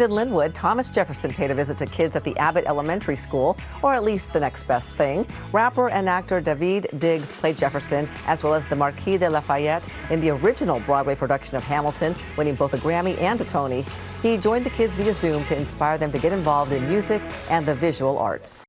In Linwood, Thomas Jefferson paid a visit to kids at the Abbott Elementary School, or at least the next best thing. Rapper and actor Daveed Diggs played Jefferson, as well as the Marquis de Lafayette in the original Broadway production of Hamilton, winning both a Grammy and a Tony. He joined the kids via Zoom to inspire them to get involved in music and the visual arts.